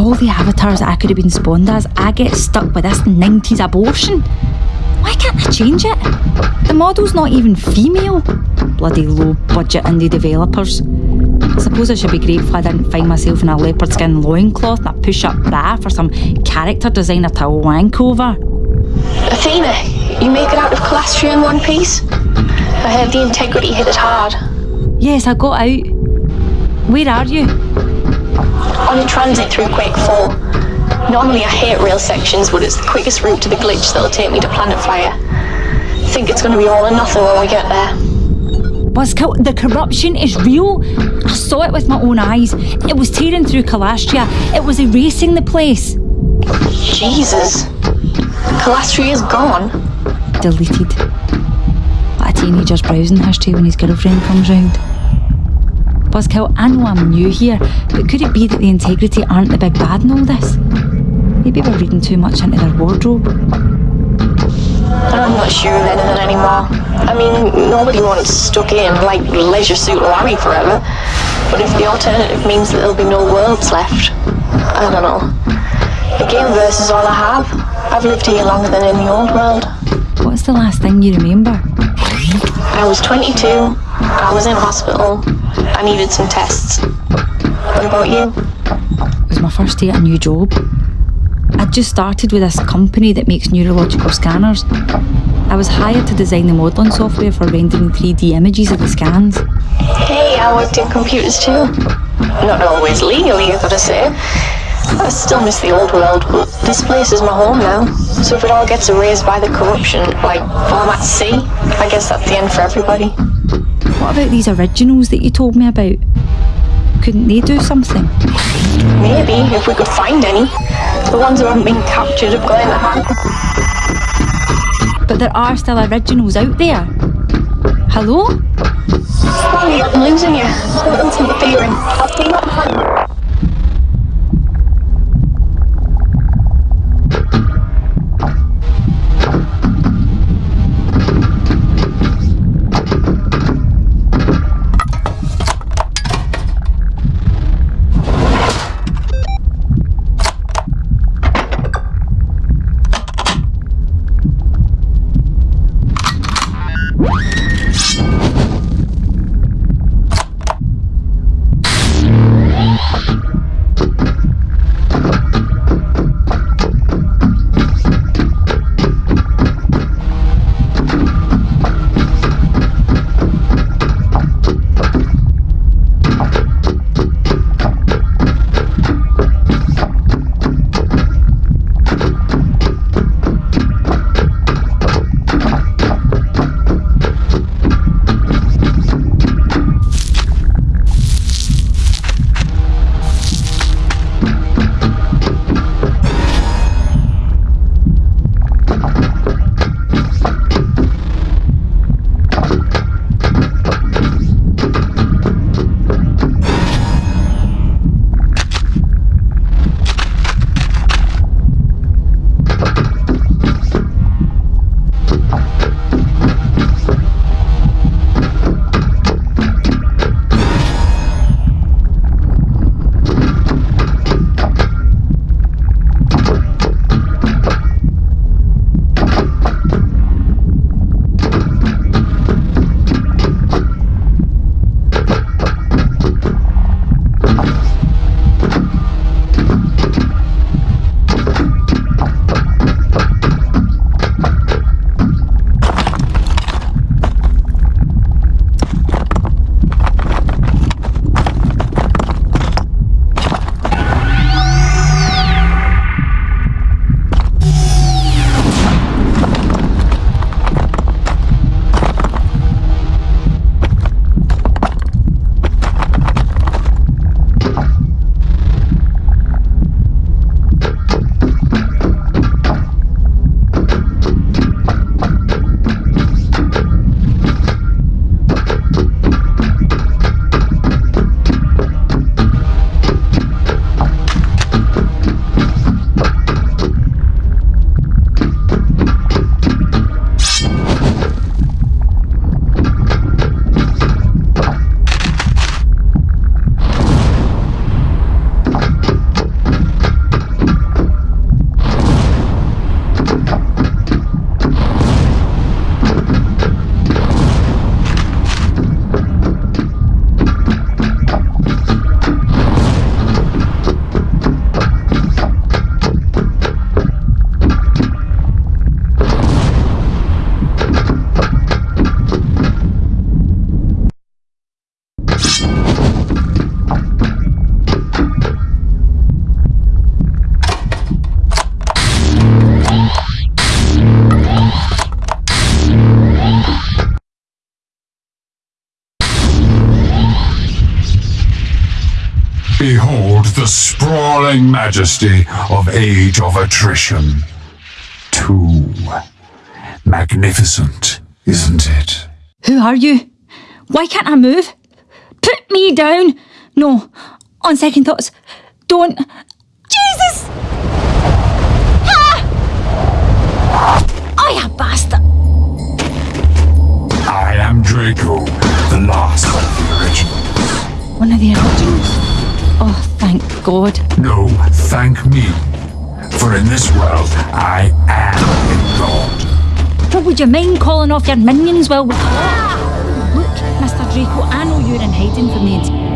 Of all the avatars I could have been spawned as, I get stuck with this 90s abortion. Why can't I change it? The model's not even female. Bloody low budget indie developers. I suppose I should be grateful I didn't find myself in a leopard skin loincloth and a push up bra for some character designer to wank over. Athena, you make it out of Calastria in one piece? I heard the integrity hit it hard. Yes, I got out. Where are you? On a transit through Quake 4. Normally I hate rail sections, but it's the quickest route to the glitch that'll take me to Planet Fire. Think it's gonna be all or nothing when we get there. Buzzkill, the corruption is real. I saw it with my own eyes. It was tearing through Calastria. It was erasing the place. Jesus. Calastria is gone. Deleted. Like a teenager's browsing history when his girlfriend comes round. Buzzkill, I know I'm new here, but could it be that the integrity aren't the big bad in all this? Maybe we're reading too much into their wardrobe. I'm not sure of anything anymore. I mean, nobody wants stuck in like Leisure Suit Larry forever. But if the alternative means that there'll be no worlds left, I don't know. The Gameverse is all I have. I've lived here longer than in the old world. What's the last thing you remember? I was 22. I was in hospital. I needed some tests. What about you? It was my first day at a new job. I'd just started with this company that makes neurological scanners. I was hired to design the modelling software for rendering 3D images of the scans. Hey, I worked in computers too. Not always legally, I gotta say. I still miss the old world, but this place is my home now. So if it all gets erased by the corruption, like Format C, I guess that's the end for everybody. What about these originals that you told me about? Couldn't they do something? Maybe, if we could find any. The ones who haven't been captured have got in the hand. But there are still originals out there. Hello? Sorry, I'm losing you. Something's interfering. I'll be right the sprawling majesty of Age of Attrition. Too magnificent, isn't it? Who are you? Why can't I move? Put me down! No, on second thoughts, don't. Jesus! Ah! I a bastard! I am Draco, the last of the originals. One of the originals? God. No, thank me. For in this world, I am a god. Well, would you mind calling off your minions while we talk? Look, Mr. Draco, I know you're in hiding from me.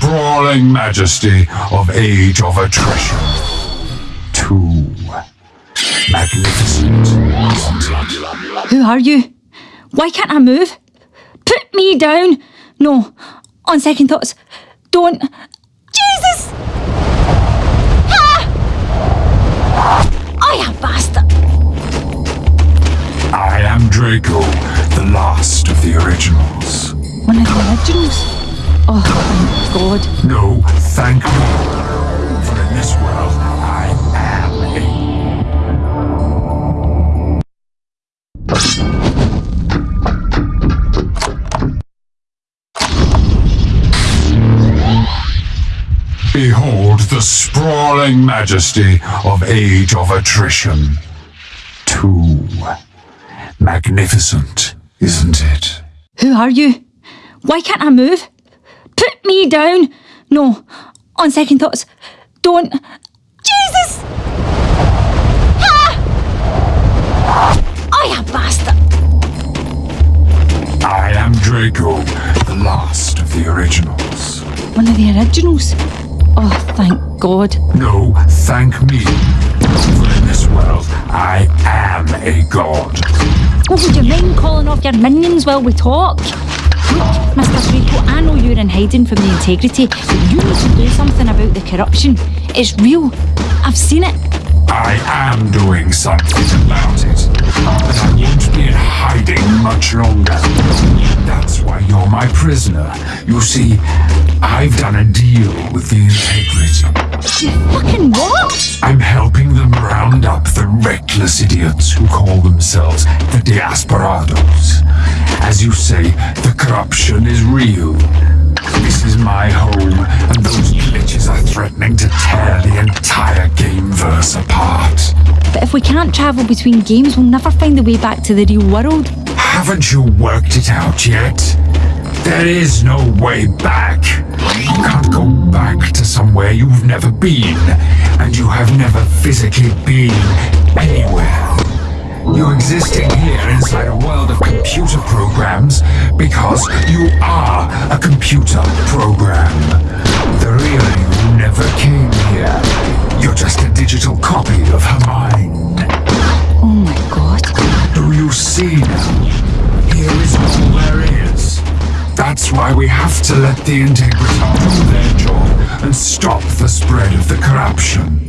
Sprawling majesty of Age of Attrition. Two. magnificent? Who are you? Why can't I move? Put me down! No, on second thoughts, don't. Jesus! Ah! am bastard! I am Draco, the last of the originals. One of the originals? Oh, thank God. No, thank me. For in this world, I am a Behold the sprawling majesty of Age of Attrition. Too magnificent, isn't it? Who are you? Why can't I move? Put me down! No, on second thoughts, don't. Jesus! Ah! am bastard! I am Draco, the last of the originals. One of the originals? Oh, thank God. No, thank me. For in this world, I am a god. What would you mind calling off your minions while we talk? Look, Mr. Draco, I know you're in hiding from the integrity, but you need to do something about the corruption. It's real. I've seen it. I am doing something about it. But I won't be in hiding much longer. That's why you're my prisoner. You see, I've done a deal with the integrity. You fucking what? I'm helping them round up the reckless idiots who call themselves the Diasporados. As you say, the corruption is real. This is my home, and those glitches are threatening to tear the entire gameverse apart. But if we can't travel between games, we'll never find the way back to the real world. Haven't you worked it out yet? There is no way back. You can't go back to somewhere you've never been, and you have never physically been anywhere. You're existing here computer programs because you are a computer program. The real you never came here. You're just a digital copy of her mind. Oh my God. Do you see now? Here is all there is. That's why we have to let the integrity do their job and stop the spread of the corruption.